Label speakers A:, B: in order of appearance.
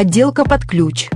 A: Отделка под ключ.